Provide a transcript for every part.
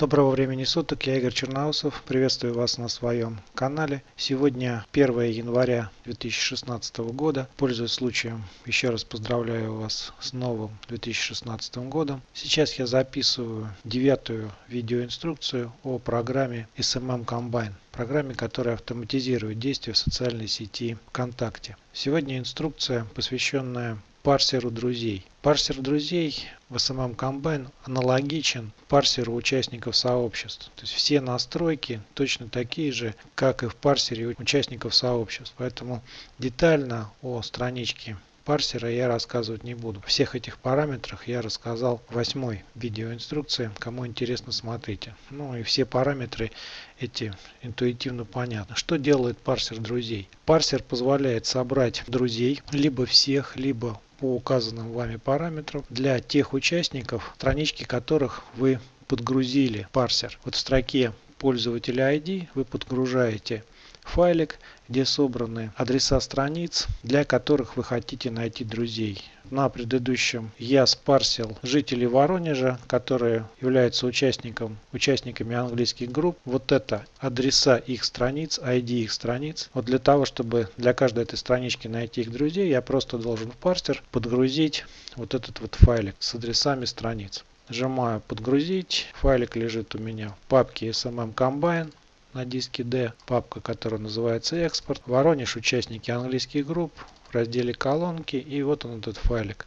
Доброго времени суток, я Игорь Черноусов, приветствую вас на своем канале. Сегодня 1 января 2016 года. Пользуясь случаем, еще раз поздравляю вас с новым 2016 годом. Сейчас я записываю девятую видеоинструкцию о программе SMM Combine программе, которая автоматизирует действия в социальной сети ВКонтакте. Сегодня инструкция, посвященная парсеру друзей. Парсер друзей в SMM Combine аналогичен парсеру участников сообществ. То есть все настройки точно такие же, как и в парсере участников сообществ. Поэтому детально о страничке парсера я рассказывать не буду. Всех этих параметрах я рассказал в восьмой видеоинструкции. Кому интересно, смотрите. Ну и все параметры эти интуитивно понятны. Что делает парсер друзей? Парсер позволяет собрать друзей, либо всех, либо по указанным вами параметрам для тех участников, странички которых вы подгрузили парсер. Вот в строке пользователя ID вы подгружаете файлик, где собраны адреса страниц, для которых вы хотите найти друзей. На предыдущем я спарсил жителей Воронежа, которые являются участником, участниками английских групп. Вот это адреса их страниц, ID их страниц. Вот для того, чтобы для каждой этой странички найти их друзей, я просто должен в парсер подгрузить вот этот вот файлик с адресами страниц. Нажимаю подгрузить. Файлик лежит у меня в папке SMM Combine на диске D, папка, которая называется экспорт. Воронеж, участники английских групп, в разделе колонки и вот он этот файлик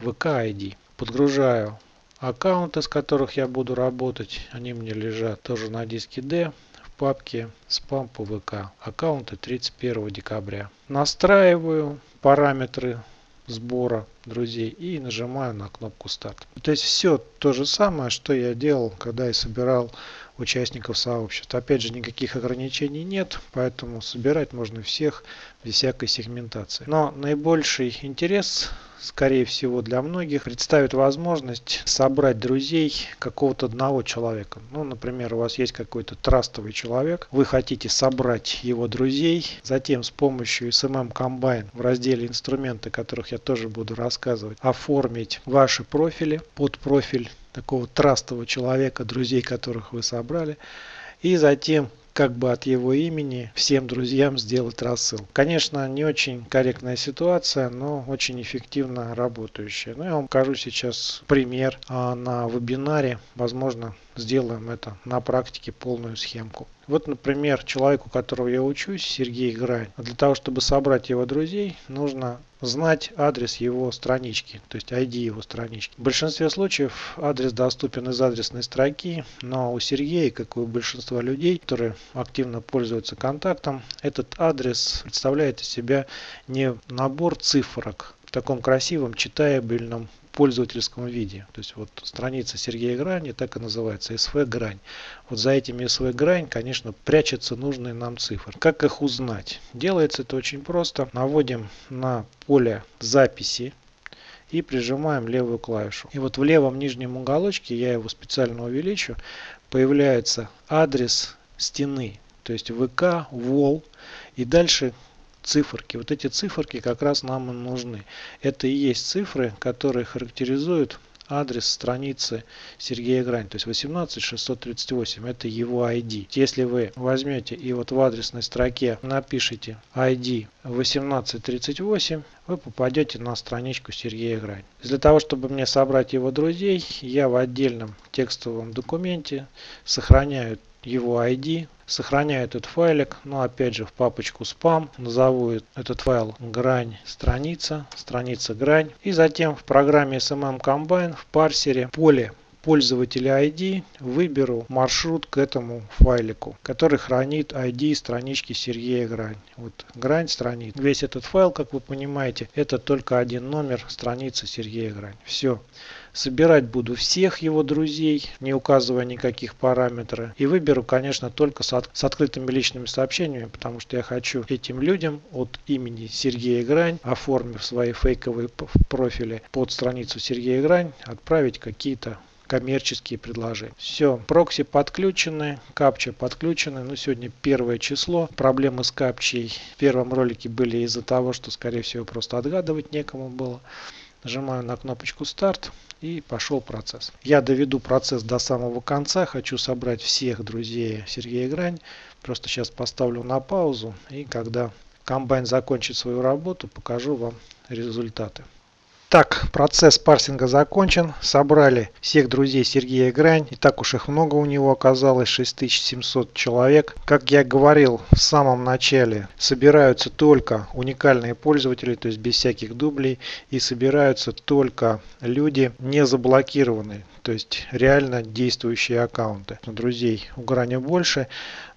VK ID. Подгружаю аккаунты, с которых я буду работать. Они мне лежат тоже на диске D в папке спам по ВК. Аккаунты 31 декабря. Настраиваю параметры сбора друзей и нажимаю на кнопку старт. То есть все то же самое, что я делал, когда я собирал участников сообщества. Опять же, никаких ограничений нет, поэтому собирать можно всех без всякой сегментации. Но наибольший интерес скорее всего для многих представит возможность собрать друзей какого-то одного человека. Ну, например, у вас есть какой-то трастовый человек, вы хотите собрать его друзей, затем с помощью SMM Combine в разделе инструменты, о которых я тоже буду рассказывать, оформить ваши профили под профиль такого трастового человека, друзей которых вы собрали, и затем как бы от его имени всем друзьям сделать рассыл. Конечно, не очень корректная ситуация, но очень эффективно работающая. Ну, я вам покажу сейчас пример а, на вебинаре. Возможно, сделаем это на практике полную схемку. Вот, например, человеку, которого я учусь, Сергей Грань. Для того, чтобы собрать его друзей, нужно знать адрес его странички, то есть ID его странички. В большинстве случаев адрес доступен из адресной строки, но у Сергея, как и у большинства людей, которые активно пользуются контактом, этот адрес представляет из себя не набор цифрок в таком красивом читабельном пользовательском виде. То есть вот страница Сергея Грани так и называется SV Грань. Вот за этими SV Грань, конечно, прячутся нужные нам цифры. Как их узнать? Делается это очень просто. Наводим на поле записи и прижимаем левую клавишу. И вот в левом нижнем уголочке, я его специально увеличу, появляется адрес стены. То есть ВК, ВОЛ. И дальше циферки. Вот эти циферки как раз нам и нужны. Это и есть цифры, которые характеризуют адрес страницы Сергея Грань, то есть 18638, это его ID. Если вы возьмете и вот в адресной строке напишите ID 1838, вы попадете на страничку Сергея Грань. Для того, чтобы мне собрать его друзей, я в отдельном текстовом документе сохраняю его ID, сохраняю этот файлик, но опять же в папочку спам, назову этот файл грань страница, страница грань. И затем в программе SMM Combine в парсере поле пользователя ID выберу маршрут к этому файлику, который хранит ID странички Сергея Грань. Вот грань страниц. Весь этот файл, как вы понимаете, это только один номер страницы Сергея Грань. Все. Собирать буду всех его друзей, не указывая никаких параметров. И выберу, конечно, только с, от, с открытыми личными сообщениями, потому что я хочу этим людям от имени Сергея Грань, оформив свои фейковые профили под страницу Сергея Грань, отправить какие-то коммерческие предложения. Все, прокси подключены, капча подключены. Ну, сегодня первое число. Проблемы с капчей в первом ролике были из-за того, что, скорее всего, просто отгадывать некому было. Нажимаю на кнопочку старт и пошел процесс. Я доведу процесс до самого конца. Хочу собрать всех друзей Сергея Грань. Просто сейчас поставлю на паузу и когда комбайн закончит свою работу, покажу вам результаты. Так, процесс парсинга закончен. Собрали всех друзей Сергея Грань. И так уж их много у него оказалось, 6700 человек. Как я говорил в самом начале, собираются только уникальные пользователи, то есть без всяких дублей. И собираются только люди не заблокированные то есть реально действующие аккаунты. Друзей у Грани больше,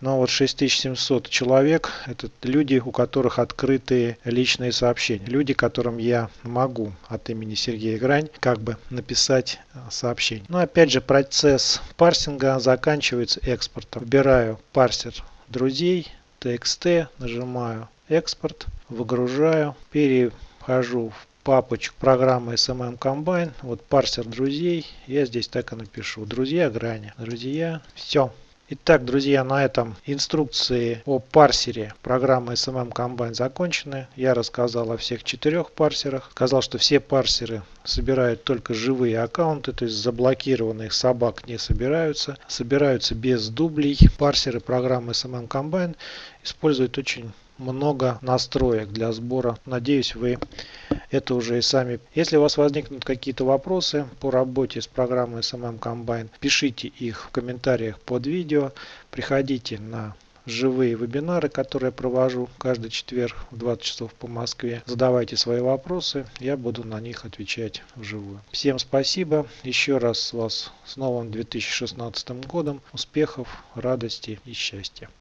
но вот 6700 человек это люди, у которых открытые личные сообщения. Люди, которым я могу от имени Сергея Грань как бы написать э, сообщение. Но опять же процесс парсинга заканчивается экспортом. Выбираю парсер друзей, txt, нажимаю экспорт, выгружаю, перехожу в папочку программы SMM Combine. Вот парсер друзей. Я здесь так и напишу. Друзья грани. Друзья. Все. Итак, друзья, на этом инструкции о парсере программы SMM Combine закончены. Я рассказал о всех четырех парсерах. Сказал, что все парсеры собирают только живые аккаунты, то есть заблокированных собак не собираются. Собираются без дублей. Парсеры программы SMM Combine используют очень много настроек для сбора. Надеюсь, вы это уже и сами. Если у вас возникнут какие-то вопросы по работе с программой SMM Combine, пишите их в комментариях под видео. Приходите на живые вебинары, которые я провожу каждый четверг в 20 часов по Москве. Задавайте свои вопросы, я буду на них отвечать вживую. Всем спасибо, еще раз вас с новым 2016 годом, успехов, радости и счастья.